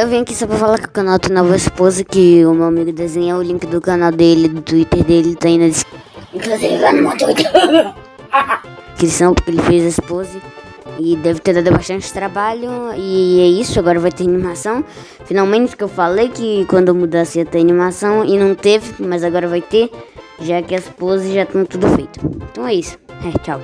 Eu vim aqui só pra falar que o canal tem nova esposa, que o meu amigo desenha o link do canal dele, do Twitter dele, tá aí na descrição. Inclusive vai no meu Twitter. descrição, porque ele fez a esposa. E deve ter dado bastante trabalho. E é isso, agora vai ter animação. Finalmente que eu falei que quando eu mudasse ia ter animação. E não teve, mas agora vai ter. Já que as poses já estão tudo feito. Então é isso. É, tchau.